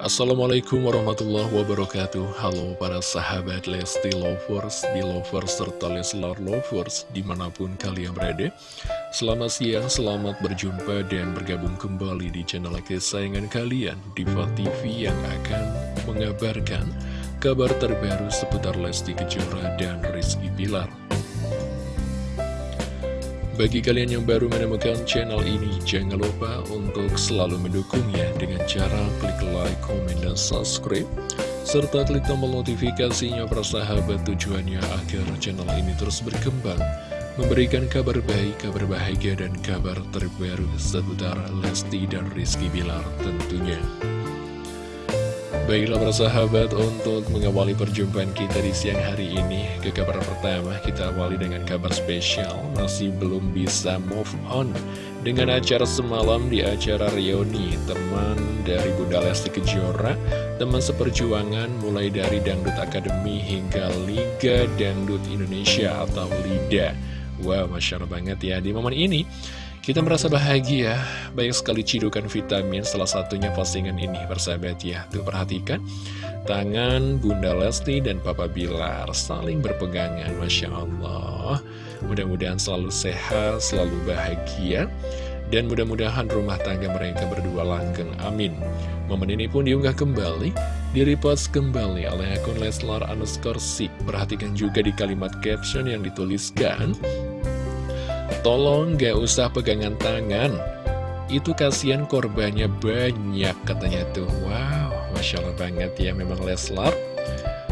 Assalamualaikum warahmatullahi wabarakatuh. Halo para sahabat Lesti Lovers, Belovers, serta Leslar Lovers di mana pun kalian berada. Selamat siang, selamat berjumpa dan bergabung kembali di channel kesayangan kalian Diva TV yang akan mengabarkan kabar terbaru seputar Lesti Kejora dan Rizky Pilar bagi kalian yang baru menemukan channel ini, jangan lupa untuk selalu mendukungnya dengan cara klik like, komen, dan subscribe. Serta klik tombol notifikasinya persahabat tujuannya agar channel ini terus berkembang. Memberikan kabar baik, kabar bahagia, dan kabar terbaru seputar Lesti dan Rizky Bilar tentunya. Baiklah persahabat untuk mengawali perjumpaan kita di siang hari ini Ke kabar pertama kita awali dengan kabar spesial. Masih belum bisa move on Dengan acara semalam di acara Rioni Teman dari Bunda Lesti Kejora Teman seperjuangan mulai dari Dangdut Akademi hingga Liga Dangdut Indonesia atau LIDA. Wow, Masya Allah banget ya Di momen ini kita merasa bahagia, banyak sekali cidukan vitamin, salah satunya postingan ini, persahabat ya. Tuh perhatikan, tangan Bunda Lesti dan Papa Bilar saling berpegangan, Masya Allah. Mudah-mudahan selalu sehat, selalu bahagia, dan mudah-mudahan rumah tangga mereka berdua langgeng, amin. Momen ini pun diunggah kembali, direpost kembali oleh akun Leslar underscore Perhatikan juga di kalimat caption yang dituliskan, Tolong gak usah pegangan tangan. Itu kasihan korbannya banyak katanya tuh. Wow, Masya Allah banget ya memang Leslar.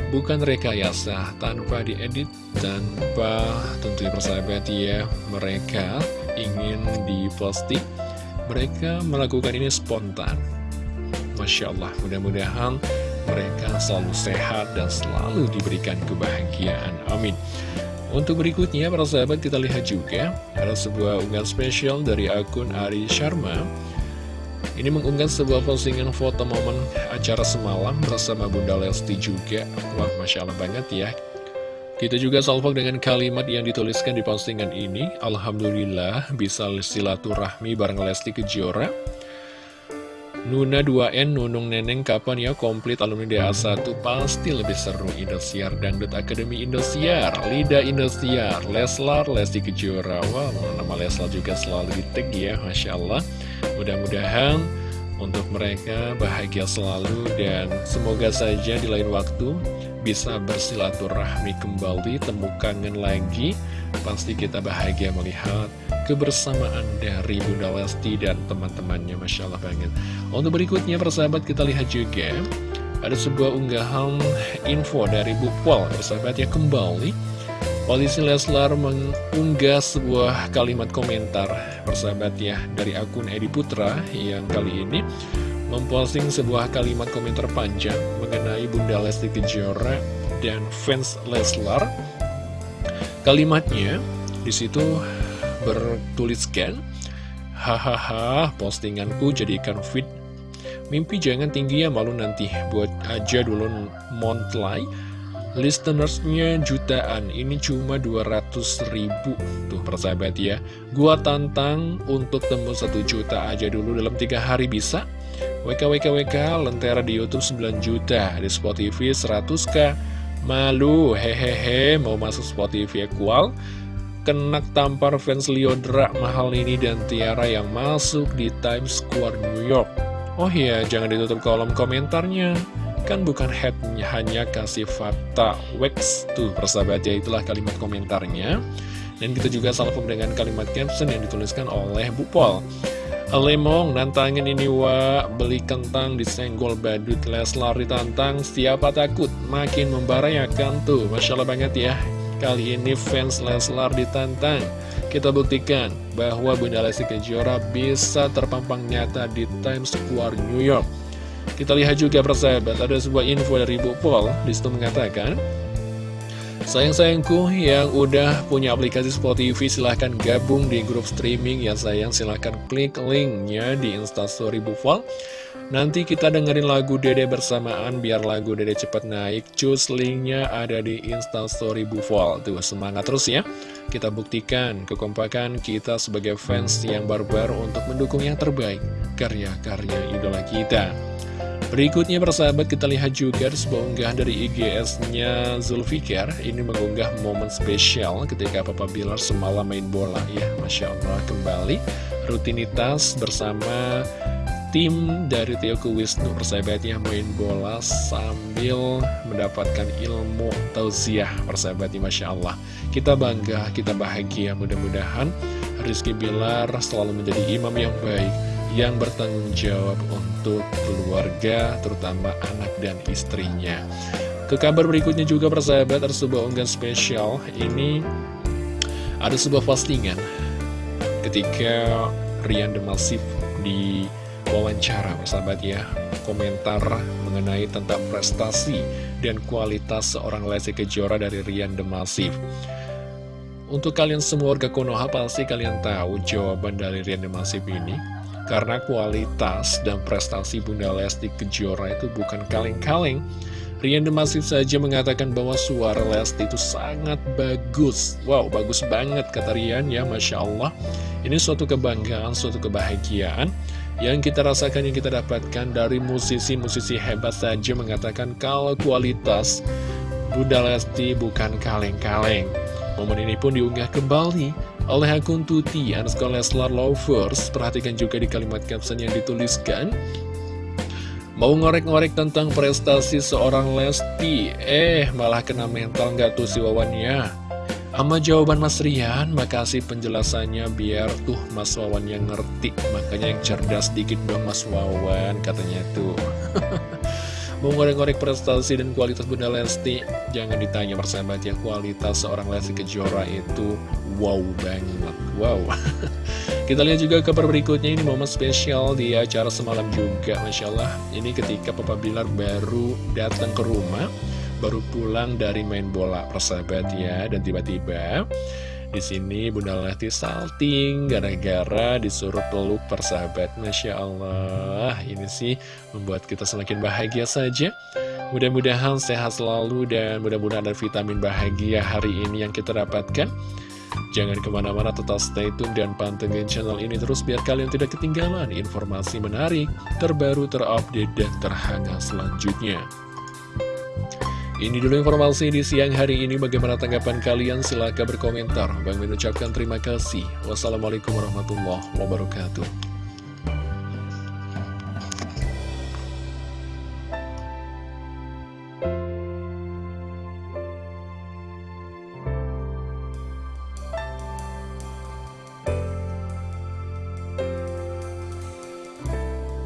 Bukan rekayasa tanpa diedit Tanpa tentunya persahabat ya Mereka ingin diposting. Mereka melakukan ini spontan. Masya Allah mudah-mudahan mereka selalu sehat dan selalu diberikan kebahagiaan. Amin untuk berikutnya, para sahabat kita lihat juga ada sebuah unggahan spesial dari akun Ari Sharma. Ini mengunggah sebuah postingan foto momen acara semalam bersama Bunda Lesti juga. Wah, Masya Allah banget ya. Kita juga salvok dengan kalimat yang dituliskan di postingan ini. Alhamdulillah bisa silaturahmi bareng Lesti Kejora. Nuna 2N, Nunung Neneng kapan ya komplit alumni DA1 Pasti lebih seru Indosiar Dangdut Akademi Indosiar. Lida Indosiar Leslar, Lesti Kejora. Wow, nama Leslar juga selalu diteg ya Masya Allah. Mudah-mudahan untuk mereka bahagia selalu Dan semoga saja di lain waktu bisa bersilaturahmi kembali Temu kangen lagi Pasti kita bahagia melihat kebersamaan dari Bunda Lesti dan teman-temannya. Masya Allah banget. Untuk berikutnya persahabat kita lihat juga Ada sebuah unggahan info dari Bu Pol. Persahabat ya kembali. Polisi Leslar mengunggah sebuah kalimat komentar Persahabat ya dari akun Edi Putra Yang kali ini memposting sebuah kalimat komentar panjang Mengenai Bunda Lesti Kejora dan fans Leslar Kalimatnya di situ bertuliskan Hahaha, postinganku jadikan fit. Mimpi jangan tinggi ya malu nanti. Buat aja dulu montlay Listenersnya jutaan. Ini cuma 200 ribu. Tuh persahabat ya. Gua tantang untuk tembus 1 juta aja dulu dalam 3 hari bisa? WKWKWK Lentera di Youtube 9 juta. Di Spotify 100k Malu hehehe Mau masuk Spotify kual kenak tampar fans Liodra mahal ini dan Tiara yang masuk di Times Square New York. Oh iya, jangan ditutup kolom komentarnya. Kan bukan headnya, hanya kasih fakta wax. Tuh, persahabat ya, itulah kalimat komentarnya. Dan kita juga salvo dengan kalimat caption yang dituliskan oleh Bu Pol. Lemong, nantangin ini wa, beli kentang disenggol badut Leslar ditantang, siapa takut, makin membarayakan tuh, Masya Allah banget ya. Kali ini fans Leslar ditantang Kita buktikan bahwa Bunda Lesti Kejora bisa terpampang nyata di Times Square New York. Kita lihat juga persahabat, ada sebuah info dari Bu Pol Di situ mengatakan Sayang-sayangku yang udah punya aplikasi Spotify silahkan gabung di grup streaming ya sayang silahkan klik linknya di instastory Bu Pol Nanti kita dengerin lagu Dede bersamaan biar lagu Dede cepat naik. Cus linknya ada di instastory Bufol. Tuh semangat terus ya. Kita buktikan kekompakan kita sebagai fans yang barbar untuk mendukung yang terbaik. Karya-karya idola kita. Berikutnya persahabat kita lihat juga sebuah unggahan dari IGS-nya Zulfikar. Ini mengunggah momen spesial ketika Papa Bilar semalam main bola. Ya Masya Allah kembali rutinitas bersama tim dari Tioku Wisnu persahabatnya main bola sambil mendapatkan ilmu tausiah persahabatnya Masya Allah. Kita bangga, kita bahagia. Mudah-mudahan Rizky Bilar selalu menjadi imam yang baik yang bertanggung jawab untuk keluarga, terutama anak dan istrinya. Ke kabar berikutnya juga persahabat, ada sebuah unggahan spesial. Ini ada sebuah postingan ketika Rian Demasif di wawancara persahabat ya komentar mengenai tentang prestasi dan kualitas seorang Lesti Kejora dari Rian Demasif untuk kalian semua warga Konoha pasti kalian tahu jawaban dari Rian Demasif ini karena kualitas dan prestasi Bunda Lesti Kejora itu bukan kaleng-kaleng. Rian Demasif saja mengatakan bahwa suara Lesti itu sangat bagus. Wow, bagus banget kata Rian ya, Masya Allah. Ini suatu kebanggaan, suatu kebahagiaan yang kita rasakan, yang kita dapatkan dari musisi-musisi hebat saja mengatakan kalau kualitas Bunda Lesti bukan kaleng-kaleng. Momen ini pun diunggah kembali oleh akun Tuti underscore Leslar Lovers. Perhatikan juga di kalimat caption yang dituliskan. Mau ngorek-ngorek tentang prestasi seorang Lesti, eh malah kena mental nggak tuh si Wawannya. Sama jawaban Mas Rian, makasih penjelasannya biar tuh Mas Wawan yang ngerti. Makanya yang cerdas dikit dong Mas Wawan, katanya tuh. Mau ngorek-ngorek prestasi dan kualitas Bunda Lesti Jangan ditanya persahabat ya Kualitas seorang Lesti Kejora itu Wow banget Wow Kita lihat juga kabar berikutnya Ini momen spesial di acara semalam juga Masya Allah Ini ketika Papa Bilar baru datang ke rumah Baru pulang dari main bola persahabat ya Dan tiba-tiba di sini Bunda Lesti salting gara-gara disuruh peluk persahabat. Masya Allah, ini sih membuat kita semakin bahagia saja. Mudah-mudahan sehat selalu dan mudah-mudahan ada vitamin bahagia hari ini yang kita dapatkan. Jangan ke mana-mana tetap stay tune dan pantengin channel ini terus biar kalian tidak ketinggalan informasi menarik, terbaru, terupdate, dan terhangat selanjutnya. Ini dulu informasi di siang hari ini. Bagaimana tanggapan kalian? Silahkan berkomentar. Bang mengucapkan terima kasih. Wassalamualaikum warahmatullahi wabarakatuh.